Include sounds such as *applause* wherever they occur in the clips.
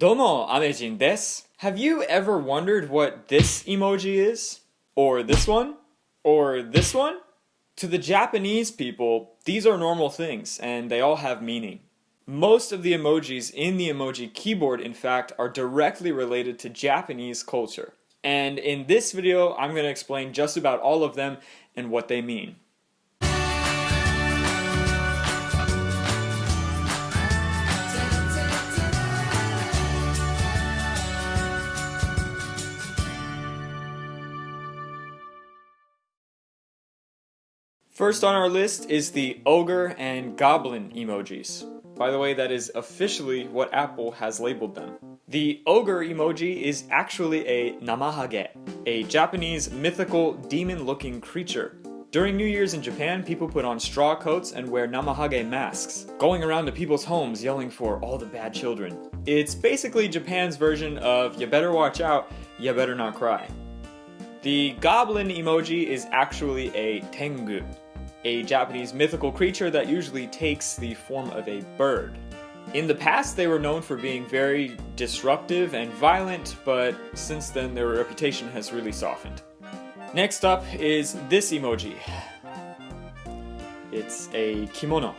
Domo, Amejin desu. Have you ever wondered what this emoji is? Or this one? Or this one? To the Japanese people, these are normal things, and they all have meaning. Most of the emojis in the emoji keyboard, in fact, are directly related to Japanese culture. And in this video, I'm going to explain just about all of them and what they mean. First on our list is the ogre and goblin emojis. By the way, that is officially what Apple has labeled them. The ogre emoji is actually a namahage, a Japanese mythical demon-looking creature. During New Year's in Japan, people put on straw coats and wear namahage masks, going around to people's homes yelling for all the bad children. It's basically Japan's version of you better watch out, you better not cry. The goblin emoji is actually a tengu, a Japanese mythical creature that usually takes the form of a bird. In the past, they were known for being very disruptive and violent, but since then their reputation has really softened. Next up is this emoji. It's a kimono,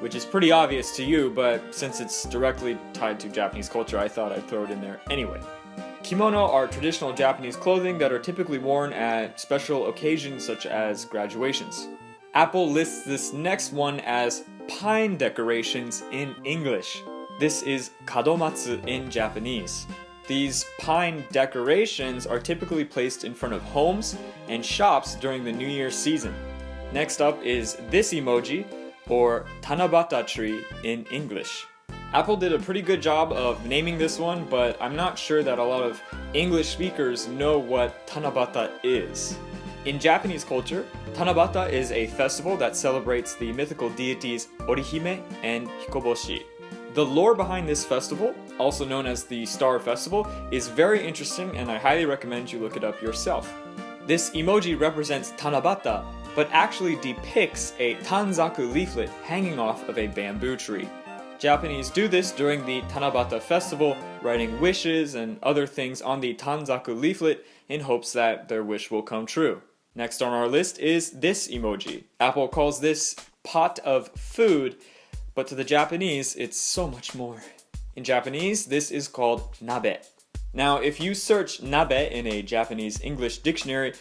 which is pretty obvious to you, but since it's directly tied to Japanese culture, I thought I'd throw it in there anyway. Kimono are traditional Japanese clothing that are typically worn at special occasions such as graduations. Apple lists this next one as pine decorations in English. This is kadomatsu in Japanese. These pine decorations are typically placed in front of homes and shops during the New Year season. Next up is this emoji, or tanabata tree in English. Apple did a pretty good job of naming this one, but I'm not sure that a lot of English speakers know what Tanabata is. In Japanese culture, Tanabata is a festival that celebrates the mythical deities Orihime and Hikoboshi. The lore behind this festival, also known as the Star Festival, is very interesting and I highly recommend you look it up yourself. This emoji represents Tanabata, but actually depicts a Tanzaku leaflet hanging off of a bamboo tree. Japanese do this during the Tanabata festival, writing wishes and other things on the Tanzaku leaflet in hopes that their wish will come true. Next on our list is this emoji. Apple calls this pot of food, but to the Japanese, it's so much more. In Japanese, this is called nabe. Now, if you search nabe in a Japanese English dictionary,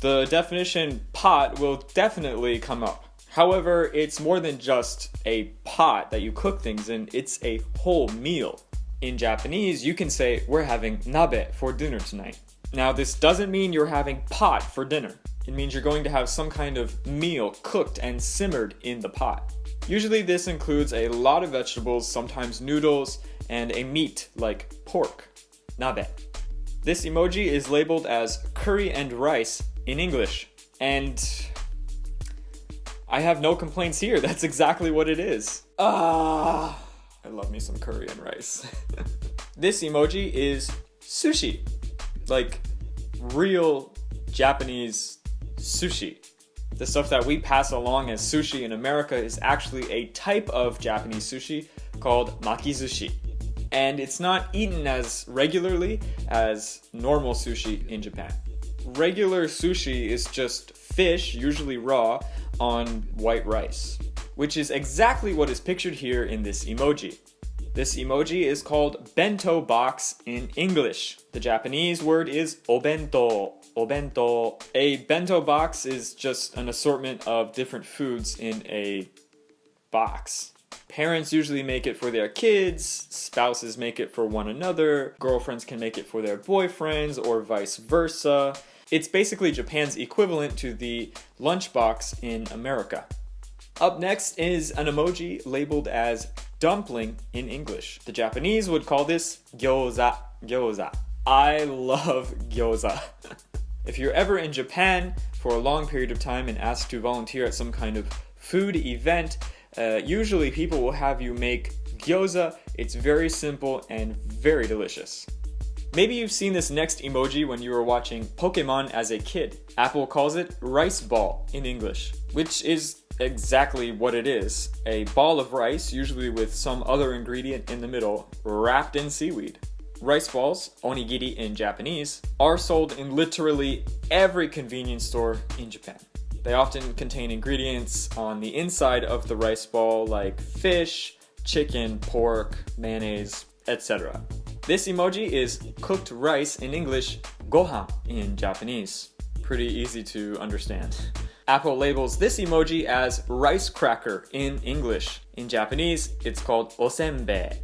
the definition pot will definitely come up. However, it's more than just a pot that you cook things in, it's a whole meal. In Japanese, you can say, we're having nabe for dinner tonight. Now, this doesn't mean you're having pot for dinner. It means you're going to have some kind of meal cooked and simmered in the pot. Usually this includes a lot of vegetables, sometimes noodles, and a meat like pork, nabe. This emoji is labeled as curry and rice in English, and I have no complaints here. *laughs* That's exactly what it is. Ah, I love me some curry and rice. *laughs* this emoji is sushi, like real Japanese sushi. The stuff that we pass along as sushi in America is actually a type of Japanese sushi called makizushi. And it's not eaten as regularly as normal sushi in Japan. Regular sushi is just fish, usually raw, on white rice, which is exactly what is pictured here in this emoji. This emoji is called bento box in English. The Japanese word is obento. Obento. A bento box is just an assortment of different foods in a box. Parents usually make it for their kids, spouses make it for one another, girlfriends can make it for their boyfriends, or vice versa. It's basically Japan's equivalent to the lunchbox in America. Up next is an emoji labeled as dumpling in English. The Japanese would call this gyoza. Gyoza. I love gyoza. if you're ever in Japan for a long period of time and asked to volunteer at some kind of food event, uh, usually people will have you make gyoza. It's very simple and very delicious. Maybe you've seen this next emoji when you were watching Pokemon as a kid. Apple calls it rice ball in English, which is exactly what it is a ball of rice, usually with some other ingredient in the middle, wrapped in seaweed. Rice balls, onigiri in Japanese, are sold in literally every convenience store in Japan. They often contain ingredients on the inside of the rice ball like fish, chicken, pork, mayonnaise, etc. This emoji is cooked rice in English, gohan in Japanese. Pretty easy to understand. Apple labels this emoji as rice cracker in English. In Japanese, it's called osenbei.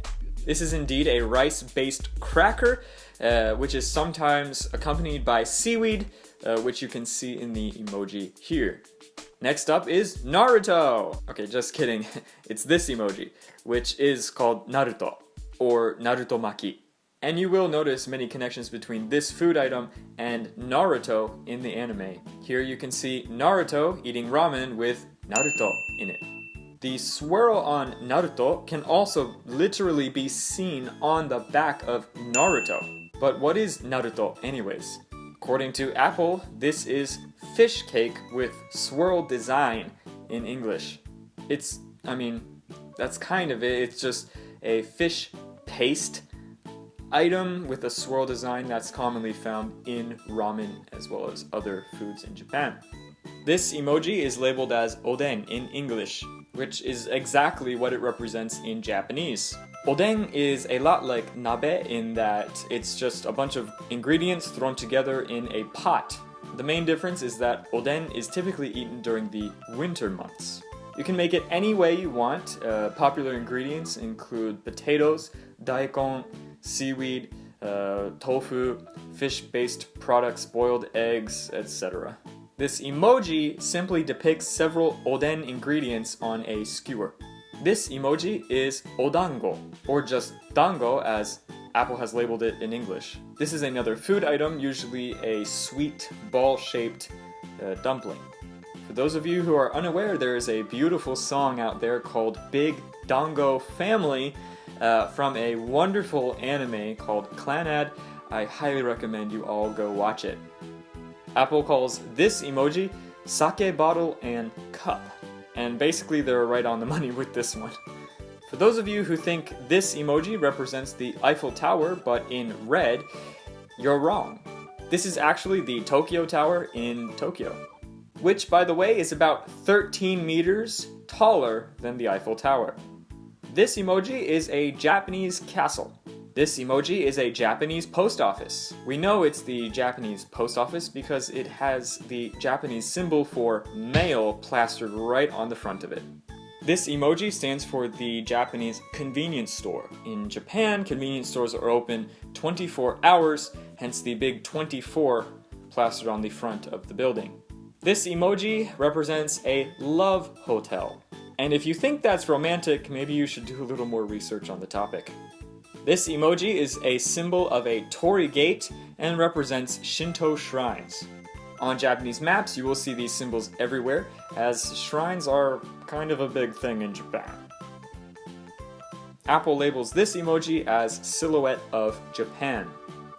This is indeed a rice-based cracker, uh, which is sometimes accompanied by seaweed, uh, which you can see in the emoji here. Next up is Naruto! Okay, just kidding. *laughs* It's this emoji, which is called Naruto, or Naruto Maki. And you will notice many connections between this food item and Naruto in the anime. Here you can see Naruto eating ramen with Naruto in it. The swirl on Naruto can also literally be seen on the back of Naruto. But what is Naruto anyways? According to Apple, this is fish cake with swirl design in English. It's, I mean, that's kind of it. It's just a fish paste item with a swirl design that's commonly found in ramen as well as other foods in Japan. This emoji is labeled as oden in English, which is exactly what it represents in Japanese. Oden is a lot like nabe in that it's just a bunch of ingredients thrown together in a pot. The main difference is that oden is typically eaten during the winter months. You can make it any way you want. Uh, popular ingredients include potatoes, daikon, seaweed, uh, tofu, fish-based products, boiled eggs, etc. This emoji simply depicts several oden ingredients on a skewer. This emoji is odango, or just dango as Apple has labeled it in English. This is another food item, usually a sweet ball-shaped uh, dumpling. For those of you who are unaware, there is a beautiful song out there called Big Dango Family uh, from a wonderful anime called Clannad. I highly recommend you all go watch it. Apple calls this emoji sake bottle and cup, and basically they're right on the *laughs* money with this one. For those of you who think this emoji represents the Eiffel Tower but in red, you're wrong. This is actually the Tokyo Tower in Tokyo, which by the way is about 13 meters taller than the Eiffel Tower. This emoji is a Japanese castle. This emoji is a Japanese post office. We know it's the Japanese post office because it has the Japanese symbol for mail plastered right on the front of it. This emoji stands for the Japanese convenience store. In Japan, convenience stores are open 24 hours, hence the big 24 plastered on the front of the building. This emoji represents a love hotel. And if you think that's romantic, maybe you should do a little more research on the topic. This emoji is a symbol of a torii gate and represents Shinto shrines. On Japanese maps, you will see these symbols everywhere, as shrines are kind of a big thing in Japan. Apple labels this emoji as Silhouette of Japan.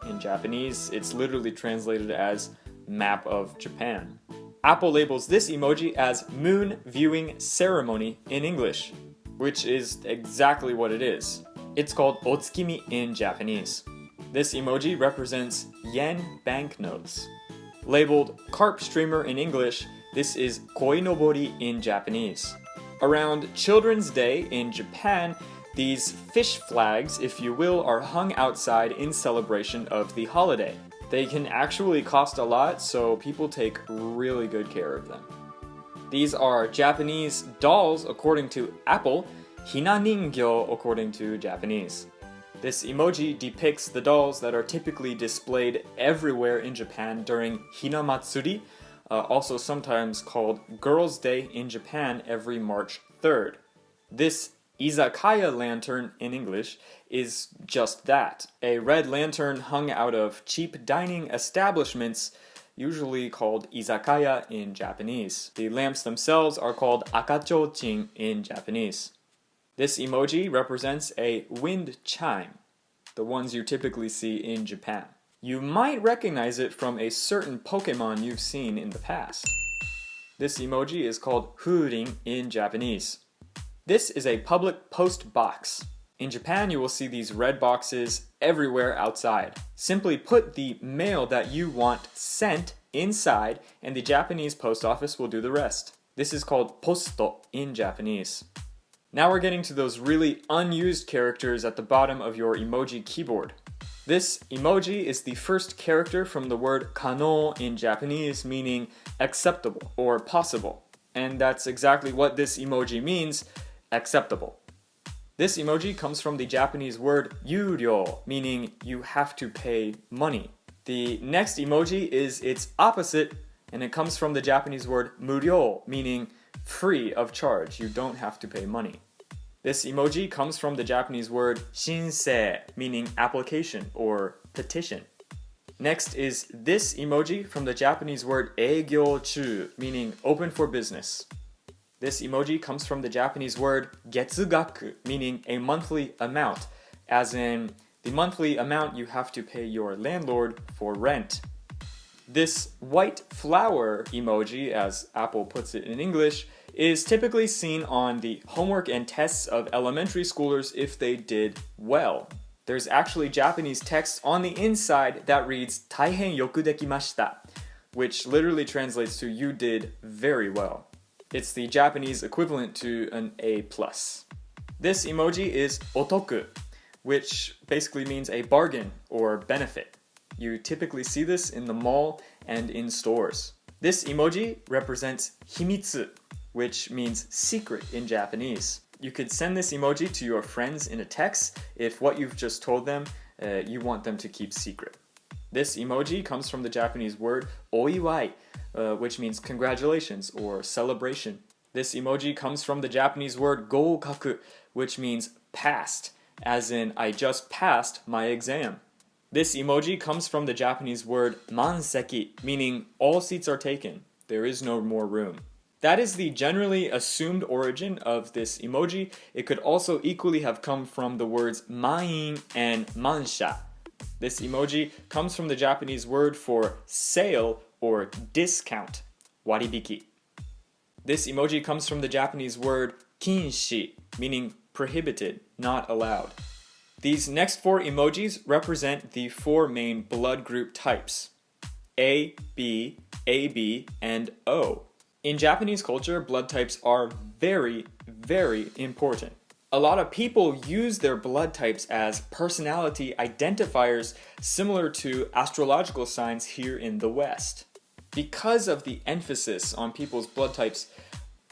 In Japanese, it's literally translated as Map of Japan. Apple labels this emoji as Moon Viewing Ceremony in English, which is exactly what it is. It's called Otsukimi in Japanese. This emoji represents yen banknotes. Labeled carp streamer in English, this is koinobori in Japanese. Around Children's Day in Japan, these fish flags, if you will, are hung outside in celebration of the holiday. They can actually cost a lot, so people take really good care of them. These are Japanese dolls according to Apple, hinaningyo according to Japanese. This emoji depicts the dolls that are typically displayed everywhere in Japan during Hinamatsuri, uh, also sometimes called Girls' Day in Japan every March 3rd. This izakaya lantern in English is just that a red lantern hung out of cheap dining establishments, usually called izakaya in Japanese. The lamps themselves are called akachochin in Japanese. This emoji represents a wind chime. the ones you typically see in Japan. You might recognize it from a certain Pokemon you've seen in the past. This emoji is called Furin in Japanese. This is a public post box. In Japan, you will see these red boxes everywhere outside. Simply put the mail that you want sent inside and the Japanese post office will do the rest. This is called posto in Japanese. Now we're getting to those really unused characters at the bottom of your emoji keyboard. This emoji is the first character from the word kano in Japanese meaning acceptable or possible. And that's exactly what this emoji means, acceptable. This emoji comes from the Japanese word yuryo, meaning you have to pay money. The next emoji is its opposite, and it comes from the Japanese word muryo, meaning free of charge. You don't have to pay money. This emoji comes from the Japanese word shinsei, meaning application or petition. Next is this emoji from the Japanese word eigyo meaning open for business. This emoji comes from the Japanese word getsugaku, meaning a monthly amount, as in the monthly amount you have to pay your landlord for rent. This white flower emoji, as Apple puts it in English, is typically seen on the homework and tests of elementary schoolers if they did well. There's actually Japanese text on the inside that reads Taihen yoku dekimashita, which literally translates to you did very well. It's the Japanese equivalent to an A+. This emoji is otoku, which basically means a bargain or benefit. You typically see this in the mall and in stores. This emoji represents himitsu, which means secret in Japanese. You could send this emoji to your friends in a text if what you've just told them uh, you want them to keep secret. This emoji comes from the Japanese word oiwai, uh, which means congratulations or celebration. This emoji comes from the Japanese word goukaku, which means passed, as in I just passed my exam. This emoji comes from the Japanese word manseki, meaning all seats are taken, there is no more room. That is the generally assumed origin of this emoji. It could also equally have come from the words manin and mansha. This emoji comes from the Japanese word for sale or discount, waribiki. This emoji comes from the Japanese word kinshi, meaning prohibited, not allowed. These next four emojis represent the four main blood group types A, B, AB, and O. In Japanese culture, blood types are very, very important. A lot of people use their blood types as personality identifiers similar to astrological signs here in the West. Because of the emphasis on people's blood types,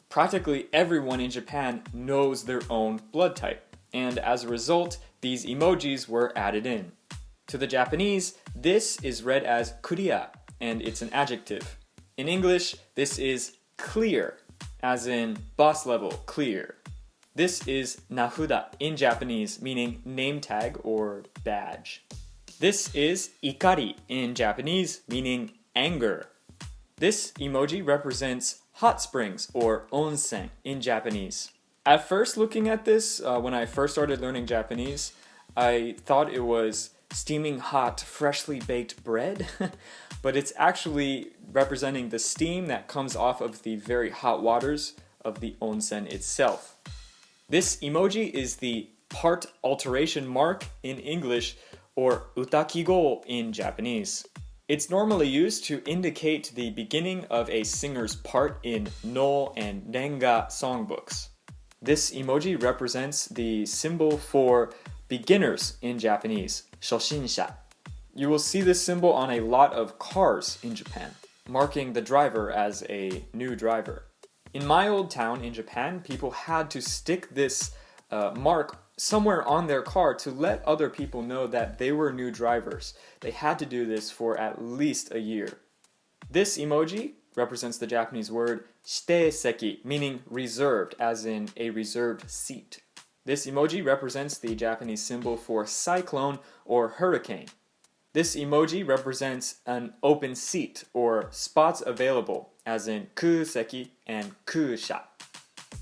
practically everyone in Japan knows their own blood type, and as a result, these emojis were added in. To the Japanese, this is read as kuriya, and it's an adjective. In English, this is clear, as in boss level, clear. This is nafuda in Japanese, meaning name tag or badge. This is ikari in Japanese, meaning anger. This emoji represents hot springs or onsen in Japanese. At first looking at this, uh, when I first started learning Japanese, I thought it was steaming hot, freshly baked bread, *laughs* but it's actually representing the steam that comes off of the very hot waters of the onsen itself. This emoji is the part alteration mark in English or utakigo in Japanese. It's normally used to indicate the beginning of a singer's part in Noh and renga songbooks. This emoji represents the symbol for beginners in Japanese, shoshinsha. You will see this symbol on a lot of cars in Japan, marking the driver as a new driver. In my old town in Japan, people had to stick this uh, mark somewhere on their car to let other people know that they were new drivers. They had to do this for at least a year. This emoji represents the Japanese word shiteiseki, meaning reserved, as in a reserved seat. This emoji represents the Japanese symbol for cyclone or hurricane. This emoji represents an open seat or spots available, as in kuseki and kusha.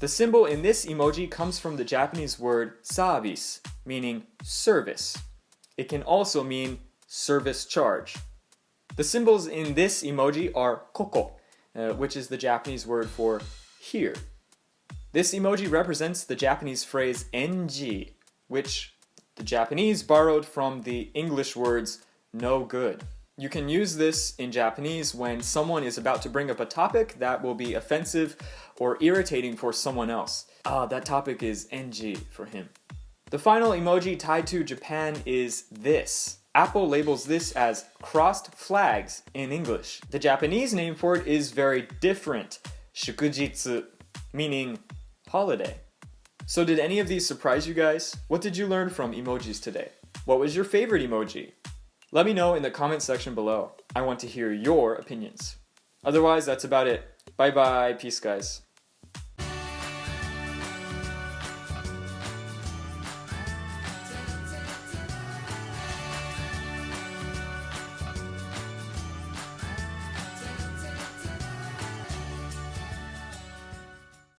The symbol in this emoji comes from the Japanese word service, meaning service. It can also mean service charge. The symbols in this emoji are koko, uh, which is the Japanese word for here. This emoji represents the Japanese phrase enji, which the Japanese borrowed from the English words no good. You can use this in Japanese when someone is about to bring up a topic that will be offensive or irritating for someone else. Ah, that topic is NG for him. The final emoji tied to Japan is this. Apple labels this as crossed flags in English. The Japanese name for it is very different, shukujitsu, meaning holiday. So did any of these surprise you guys? What did you learn from emojis today? What was your favorite emoji? Let me know in the comment section below. I want to hear your opinions. Otherwise, that's about it. Bye bye. Peace, guys.